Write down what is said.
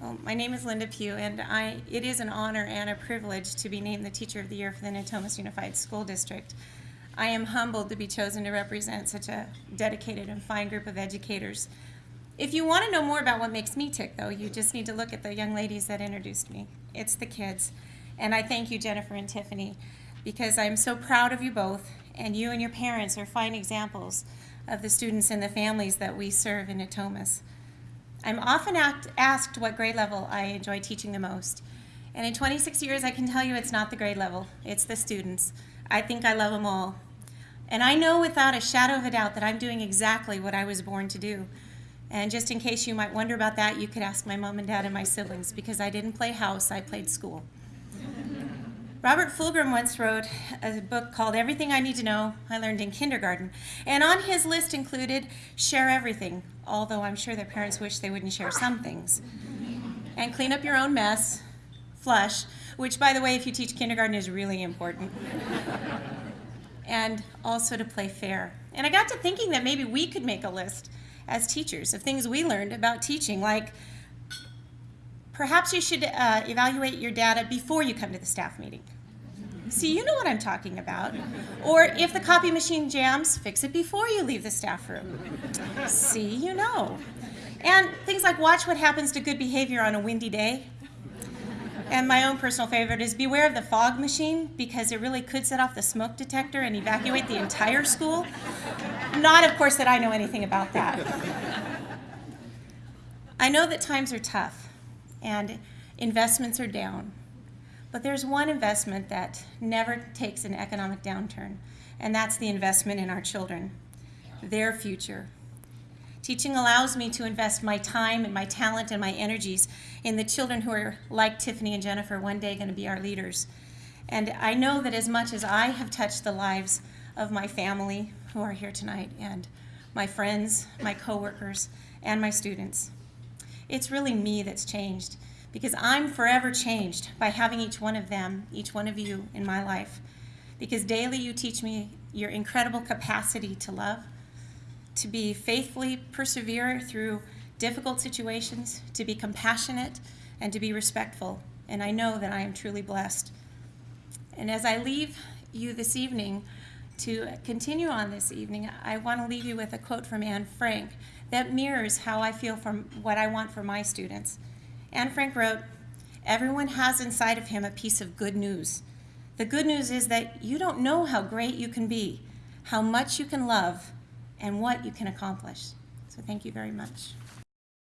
Well, my name is Linda Pugh, and I, it is an honor and a privilege to be named the Teacher of the Year for the Natomas Unified School District. I am humbled to be chosen to represent such a dedicated and fine group of educators. If you want to know more about what makes me tick, though, you just need to look at the young ladies that introduced me. It's the kids. And I thank you, Jennifer and Tiffany, because I'm so proud of you both, and you and your parents are fine examples of the students and the families that we serve in Natomas. I'm often asked what grade level I enjoy teaching the most. And in 26 years, I can tell you it's not the grade level, it's the students. I think I love them all. And I know without a shadow of a doubt that I'm doing exactly what I was born to do. And just in case you might wonder about that, you could ask my mom and dad and my siblings because I didn't play house, I played school. Robert Fulghum once wrote a book called Everything I Need to Know I Learned in Kindergarten. And on his list included share everything, although I'm sure their parents wish they wouldn't share some things. And clean up your own mess, flush, which by the way, if you teach kindergarten is really important. and also to play fair. And I got to thinking that maybe we could make a list as teachers of things we learned about teaching, like Perhaps you should uh, evaluate your data before you come to the staff meeting. See, you know what I'm talking about. Or if the copy machine jams, fix it before you leave the staff room. See, you know. And things like watch what happens to good behavior on a windy day. And my own personal favorite is beware of the fog machine because it really could set off the smoke detector and evacuate the entire school. Not, of course, that I know anything about that. I know that times are tough and investments are down. But there's one investment that never takes an economic downturn, and that's the investment in our children, their future. Teaching allows me to invest my time and my talent and my energies in the children who are, like Tiffany and Jennifer, one day going to be our leaders. And I know that as much as I have touched the lives of my family who are here tonight, and my friends, my coworkers, and my students, it's really me that's changed because I'm forever changed by having each one of them, each one of you in my life. Because daily you teach me your incredible capacity to love, to be faithfully persevere through difficult situations, to be compassionate, and to be respectful. And I know that I am truly blessed. And as I leave you this evening, to continue on this evening, I want to leave you with a quote from Anne Frank that mirrors how I feel from what I want for my students. Anne Frank wrote, Everyone has inside of him a piece of good news. The good news is that you don't know how great you can be, how much you can love, and what you can accomplish. So thank you very much.